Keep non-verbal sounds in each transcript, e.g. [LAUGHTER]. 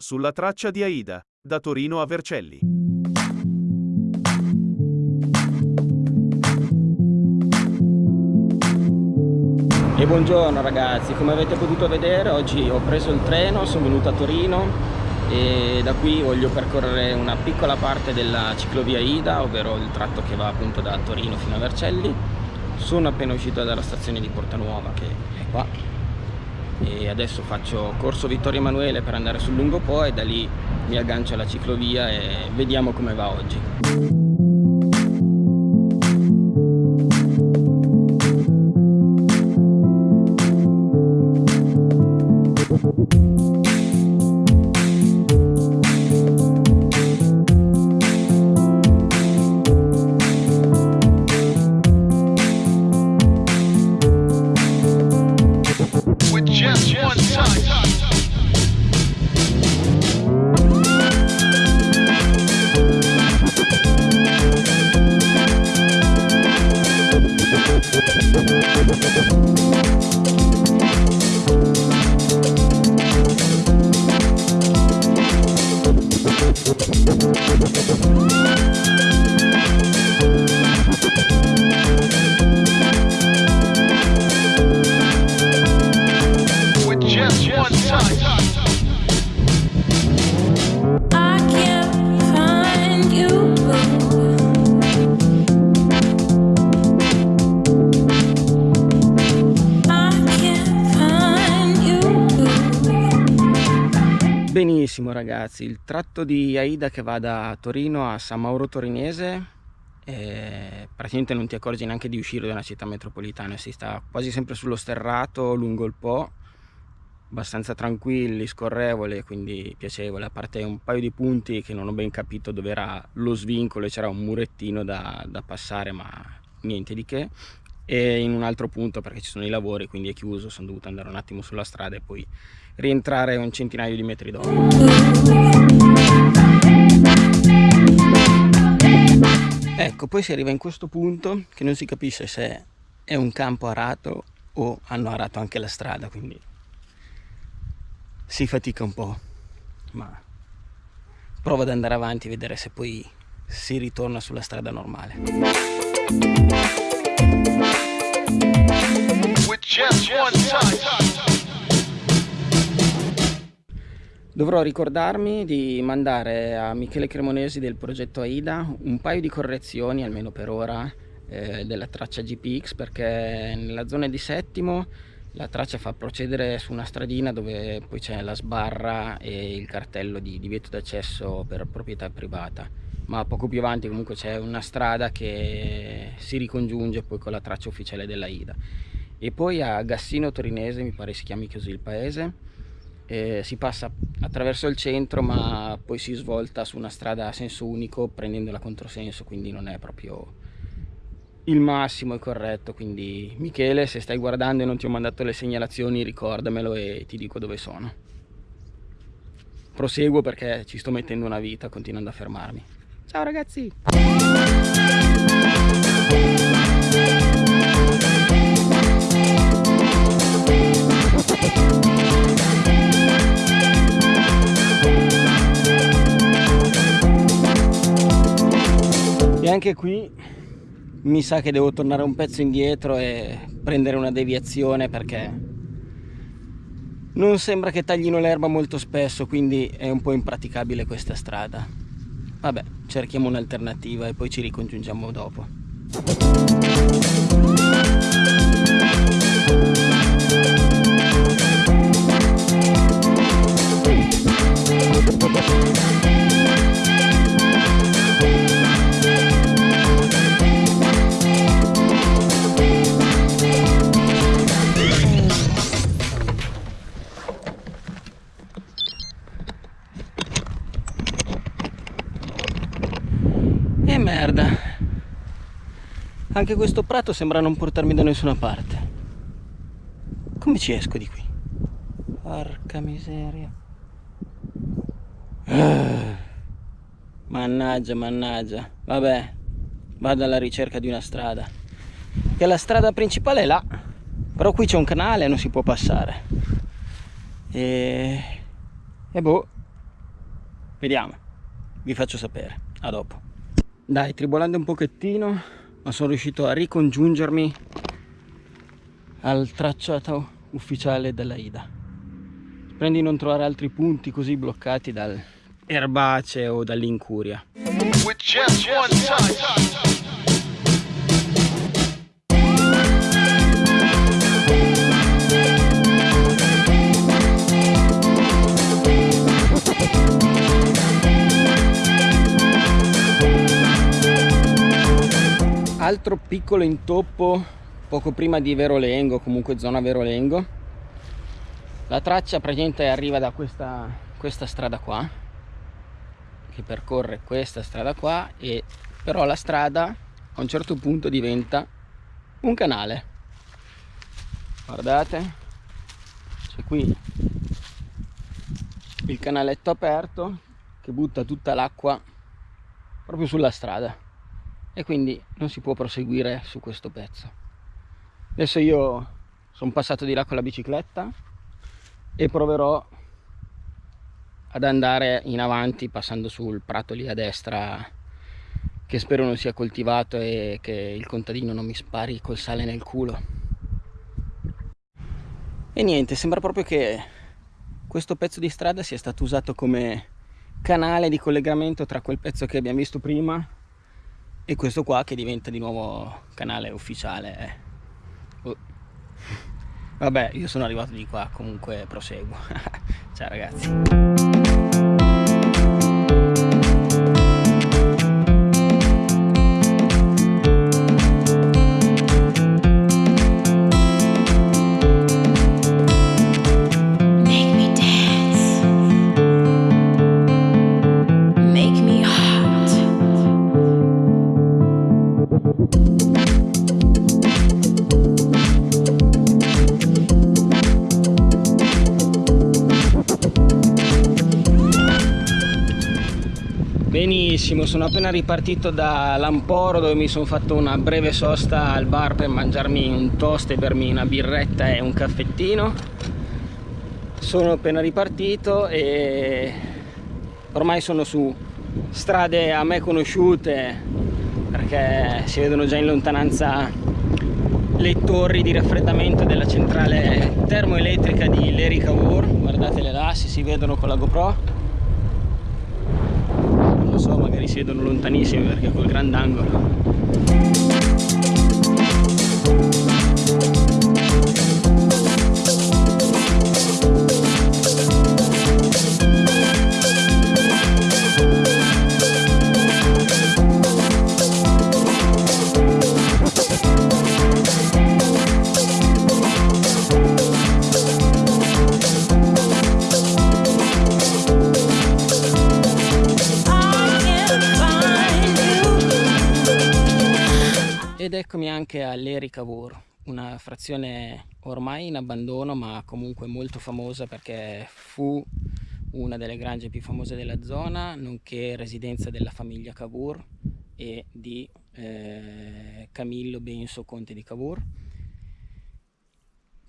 Sulla traccia di Aida, da Torino a Vercelli. E buongiorno ragazzi, come avete potuto vedere oggi ho preso il treno, sono venuto a Torino e da qui voglio percorrere una piccola parte della ciclovia Ida, ovvero il tratto che va appunto da Torino fino a Vercelli. Sono appena uscito dalla stazione di Portanuova che è qua e adesso faccio corso Vittorio Emanuele per andare sul lungo Po e da lì mi aggancio alla ciclovia e vediamo come va oggi. Benissimo ragazzi, il tratto di Aida che va da Torino a San Mauro Torinese eh, praticamente non ti accorgi neanche di uscire da una città metropolitana, si sta quasi sempre sullo sterrato lungo il Po, abbastanza tranquilli, scorrevole, quindi piacevole, a parte un paio di punti che non ho ben capito dove era lo svincolo e c'era un murettino da, da passare ma niente di che e in un altro punto perché ci sono i lavori quindi è chiuso sono dovuto andare un attimo sulla strada e poi rientrare un centinaio di metri dopo. Ecco poi si arriva in questo punto che non si capisce se è un campo arato o hanno arato anche la strada quindi si fatica un po' ma provo ad andare avanti e vedere se poi si ritorna sulla strada normale Dovrò ricordarmi di mandare a Michele Cremonesi del progetto AIDA un paio di correzioni, almeno per ora, eh, della traccia GPX perché nella zona di Settimo la traccia fa procedere su una stradina dove poi c'è la sbarra e il cartello di divieto d'accesso per proprietà privata. Ma poco più avanti comunque c'è una strada che si ricongiunge poi con la traccia ufficiale della IDA e poi a Gassino Torinese, mi pare si chiami così il paese, eh, si passa attraverso il centro ma poi si svolta su una strada a senso unico prendendo la controsenso, quindi non è proprio il massimo e corretto, quindi Michele se stai guardando e non ti ho mandato le segnalazioni ricordamelo e ti dico dove sono. Proseguo perché ci sto mettendo una vita continuando a fermarmi. Ciao ragazzi! Anche qui mi sa che devo tornare un pezzo indietro e prendere una deviazione perché non sembra che taglino l'erba molto spesso quindi è un po' impraticabile questa strada. Vabbè cerchiamo un'alternativa e poi ci ricongiungiamo dopo. E merda. Anche questo prato sembra non portarmi da nessuna parte. Come ci esco di qui? Porca miseria. Ah. mannaggia mannaggia. Vabbè vado alla ricerca di una strada. Che la strada principale è là. Però qui c'è un canale non si può passare. E, e boh. Vediamo. Vi faccio sapere. A dopo dai tribolando un pochettino ma sono riuscito a ricongiungermi al tracciato ufficiale della Ida spero di non trovare altri punti così bloccati dal erbaceo o dall'incuria altro piccolo intoppo poco prima di Verolengo, comunque zona Verolengo. La traccia praticamente arriva da questa, questa strada qua, che percorre questa strada qua, e però la strada a un certo punto diventa un canale. Guardate, c'è qui il canaletto aperto che butta tutta l'acqua proprio sulla strada e quindi non si può proseguire su questo pezzo. Adesso io sono passato di là con la bicicletta e proverò ad andare in avanti passando sul prato lì a destra che spero non sia coltivato e che il contadino non mi spari col sale nel culo. E niente sembra proprio che questo pezzo di strada sia stato usato come canale di collegamento tra quel pezzo che abbiamo visto prima e questo qua che diventa di nuovo canale ufficiale oh. vabbè io sono arrivato di qua comunque proseguo. [LAUGHS] Ciao ragazzi sono appena ripartito da Lamporo dove mi sono fatto una breve sosta al bar per mangiarmi un toast e bermi una birretta e un caffettino. Sono appena ripartito e ormai sono su strade a me conosciute perché si vedono già in lontananza le torri di raffreddamento della centrale termoelettrica di Leri Cavour guardatele là se si vedono con la GoPro so magari si vedono lontanissimi perché col grandangolo eccomi anche all'Eri Cavour, una frazione ormai in abbandono ma comunque molto famosa perché fu una delle grange più famose della zona, nonché residenza della famiglia Cavour e di eh, Camillo Benso, conte di Cavour.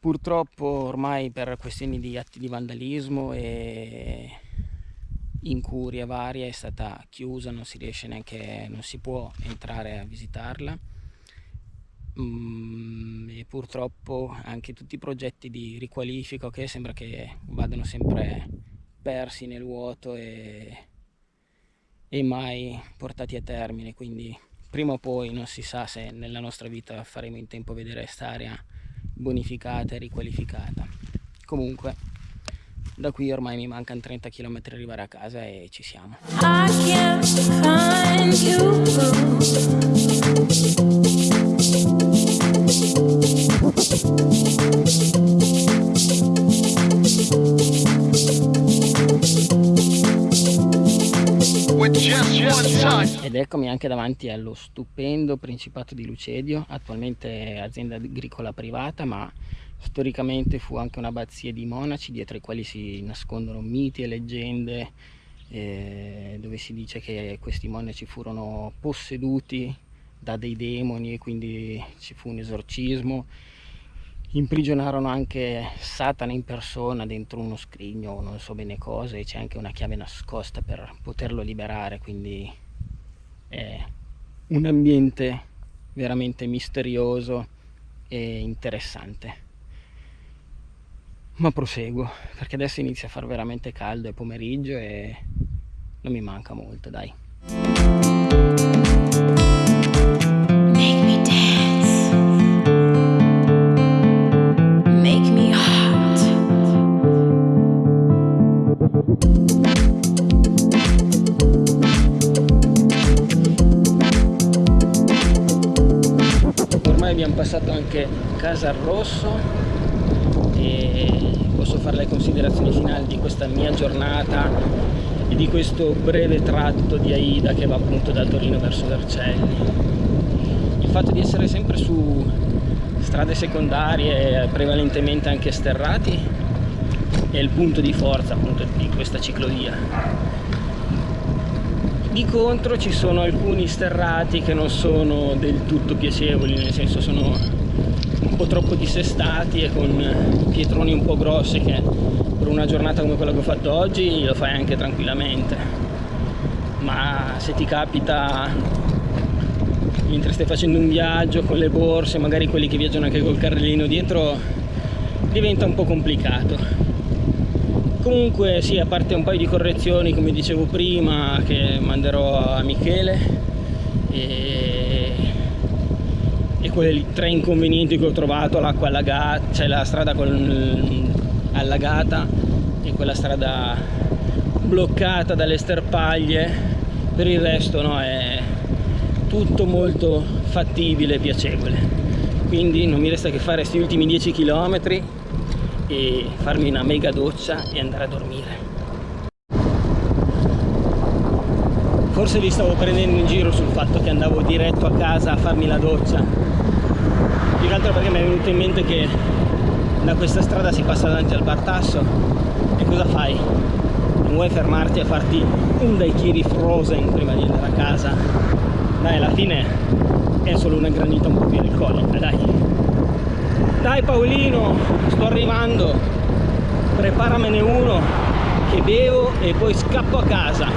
Purtroppo ormai per questioni di atti di vandalismo e incuria varia è stata chiusa, non si riesce neanche, non si può entrare a visitarla mm, e purtroppo anche tutti i progetti di riqualifica che sembra che vadano sempre persi nel vuoto e, e mai portati a termine. Quindi prima o poi non si sa se nella nostra vita faremo in tempo a vedere questa area bonificata e riqualificata. Comunque da qui ormai mi mancano 30 km arrivare a casa e ci siamo ed eccomi anche davanti allo stupendo Principato di Lucedio, attualmente azienda agricola privata ma storicamente fu anche un'abbazia di monaci dietro i quali si nascondono miti e leggende eh, dove si dice che questi monaci furono posseduti da dei demoni e quindi ci fu un esorcismo. Imprigionarono anche Satana in persona dentro uno scrigno non so bene cosa e c'è anche una chiave nascosta per poterlo liberare quindi è un ambiente veramente misterioso e interessante. Ma proseguo perché adesso inizia a far veramente caldo è pomeriggio e non mi manca molto dai abbiamo passato anche Casa Rosso e posso fare le considerazioni finali di questa mia giornata e di questo breve tratto di Aida che va appunto da Torino verso Vercelli. Il fatto di essere sempre su strade secondarie, prevalentemente anche sterrati, è il punto di forza appunto di questa ciclovia di contro ci sono alcuni sterrati che non sono del tutto piacevoli, nel senso sono un po' troppo dissestati e con pietroni un po' grossi che per una giornata come quella che ho fatto oggi lo fai anche tranquillamente. Ma se ti capita mentre stai facendo un viaggio con le borse, magari quelli che viaggiano anche col carrellino dietro, diventa un po' complicato comunque sì a parte un paio di correzioni come dicevo prima che manderò a Michele e, e quei tre inconvenienti che ho trovato l'acqua allagata cioè la strada con, allagata e quella strada bloccata dalle sterpaglie per il resto no, è tutto molto fattibile e piacevole. Quindi non mi resta che fare questi ultimi 10 km e farmi una mega doccia e andare a dormire. Forse vi stavo prendendo in giro sul fatto che andavo diretto a casa a farmi la doccia. Più che altro perché mi è venuto in mente che da questa strada si passa davanti al Bartasso e cosa fai? non vuoi fermarti a farti un daiquiri frozen prima di andare a casa? Dai alla fine è solo una granita un po' più alcolica dai dai Paolino sto arrivando. Preparamene uno che bevo e poi scappo a casa